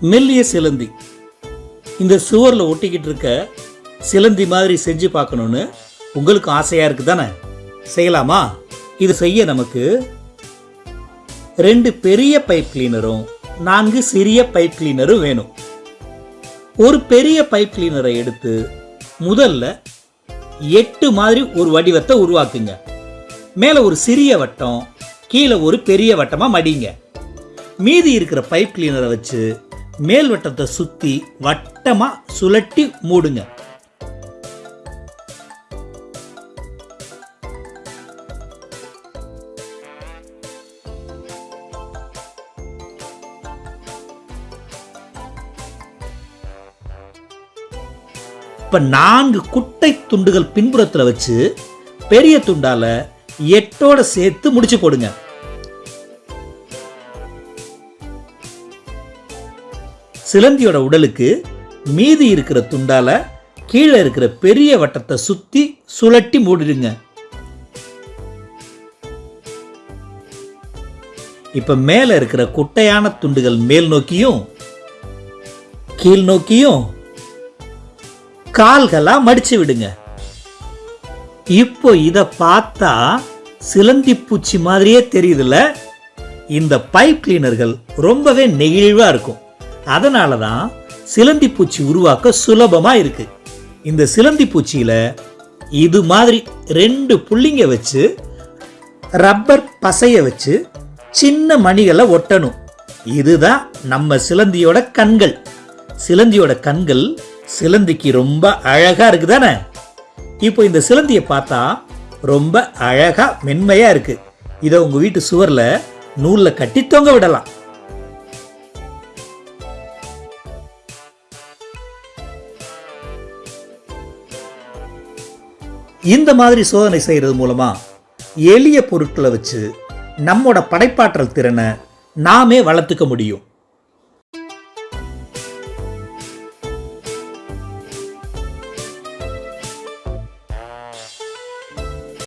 மெல்லிய சிலந்தி. இந்த சுவரில் ஒட்டிக்கிட்டு இருக்க சிலந்தி மாதிரி செஞ்சு பார்க்கணுன்னு உங்களுக்கு ஆசையாக இருக்குது தானே செய்யலாமா? இது செய்ய நமக்கு ரெண்டு பெரிய பைப் கிளீனரும் நான்கு சிறிய பைப் கிளீனரும் வேணும். ஒரு பெரிய பைப் கிளீனரை எடுத்து முதல்ல எட்டு மாதிரி ஒரு வடிவத்தை உருவாக்குங்க. மேலே ஒரு சிறிய வட்டம் கீழே ஒரு பெரிய வட்டமாக மடிங்க. மீதி இருக்கிற பைப் கிளீனரை வச்சு மேல் வட்டத்தை சுற்றி வட்டமாக சுழட்டி மூடுங்க. இப்போ நான்கு குட்டை துண்டுகள் பின்புறத்தில் வச்சு பெரிய துண்டால எட்டோட சேர்த்து முடிச்சு போடுங்க. சிலந்தியோட உடலுக்கு மீதி இருக்கிற துண்டால கீழே இருக்கிற பெரிய வட்டத்தை சுத்தி சுழட்டி மூடிடுங்க. இப்ப மேல இருக்கிற குட்டையான துண்டுகள் மேல் நோக்கியும் கீழ் நோக்கியும் கால்களா மடிச்சு விடுங்க. இப்போ இத பார்த்தா சிலந்தி பூச்சி மாதிரியே தெரியுதுல்ல? இந்த பைப் கிளீனர்கள் ரொம்பவே நெகிழ்வா இருக்கும். அதனால தான் சிலந்தி பூச்சி உருவாக்க சுலபமாக இருக்கு. இந்த சிலந்தி பூச்சியில் இது மாதிரி ரெண்டு புள்ளிங்க வச்சு ரப்பர் பசைய வச்சு சின்ன மணிகளை ஒட்டணும். இதுதான் நம்ம சிலந்தியோட கண்கள். சிலந்தியோட கண்கள் சிலந்திக்கு ரொம்ப அழகாக இருக்குது தானே இப்போ இந்த சிலந்தியை பார்த்தா ரொம்ப அழகாக மென்மையாக இருக்குது இதை உங்கள் வீட்டு சுவரில் நூலில் கட்டி தொங்க விடலாம். இந்த மாதிரி சோதனை செய்கிறது மூலமாக எளிய பொருட்களை வச்சு நம்மோட படைப்பாற்றல் திறனை நாமே வளர்த்துக்க முடியும்.